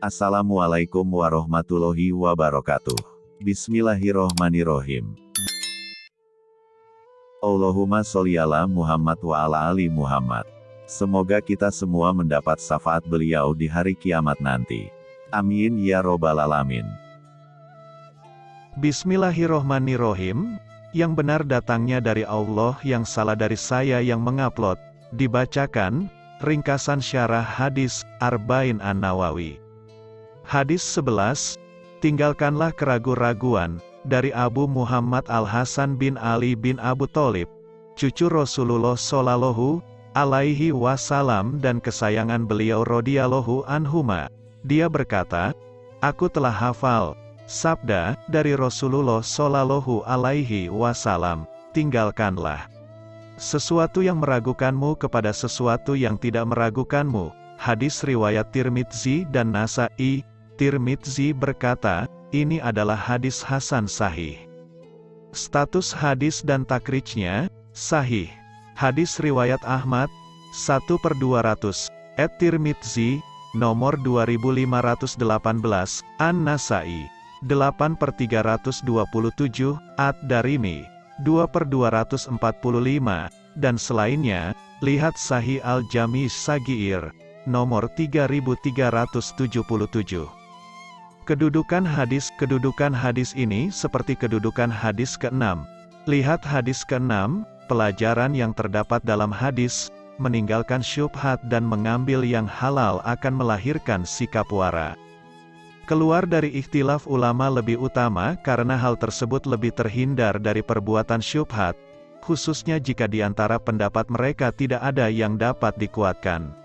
Assalamualaikum warahmatullahi wabarakatuh. Bismillahirrohmanirrohim. Allahumma sholli ala Muhammad wa ala ali Muhammad. Semoga kita semua mendapat syafaat beliau di hari kiamat nanti. Amin ya robbal alamin. Bismillahirrohmanirrohim. Yang benar datangnya dari Allah yang salah dari saya yang mengupload. Dibacakan, ringkasan syarah hadis, Arba'in An-Nawawi. Hadis 11, Tinggalkanlah keragu-raguan, dari Abu Muhammad Al-Hasan bin Ali bin Abu Thalib, cucu Rasulullah Shallallahu alaihi wasallam dan kesayangan beliau radhiyallahu anhuma. Dia berkata, Aku telah hafal, sabda, dari Rasulullah Shallallahu alaihi wasallam, tinggalkanlah sesuatu yang meragukanmu kepada sesuatu yang tidak meragukanmu. Hadis riwayat Tirmidzi dan Nasai, Tirmidzi berkata, ini adalah hadis Hasan Sahih. Status hadis dan takrijnya, Sahih. Hadis riwayat Ahmad, 1 per 200, et Tirmidzi, nomor 2518, An-Nasai, 8 per 327, Ad-Darimi, 2 per 245, dan selainnya, lihat Sahih Al-Jami Sagiir, nomor 3377. Kedudukan hadis Kedudukan hadis ini seperti kedudukan hadis ke-6. Lihat hadis ke-6, pelajaran yang terdapat dalam hadis, meninggalkan syubhat dan mengambil yang halal akan melahirkan sikap wara. Keluar dari ikhtilaf ulama lebih utama karena hal tersebut lebih terhindar dari perbuatan syubhat, khususnya jika di antara pendapat mereka tidak ada yang dapat dikuatkan.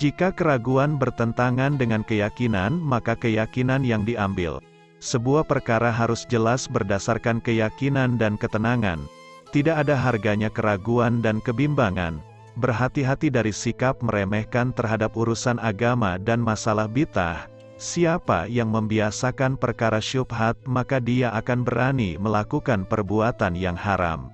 Jika keraguan bertentangan dengan keyakinan, maka keyakinan yang diambil. Sebuah perkara harus jelas berdasarkan keyakinan dan ketenangan. Tidak ada harganya keraguan dan kebimbangan. Berhati-hati dari sikap meremehkan terhadap urusan agama dan masalah bitah. Siapa yang membiasakan perkara syubhat, maka dia akan berani melakukan perbuatan yang haram.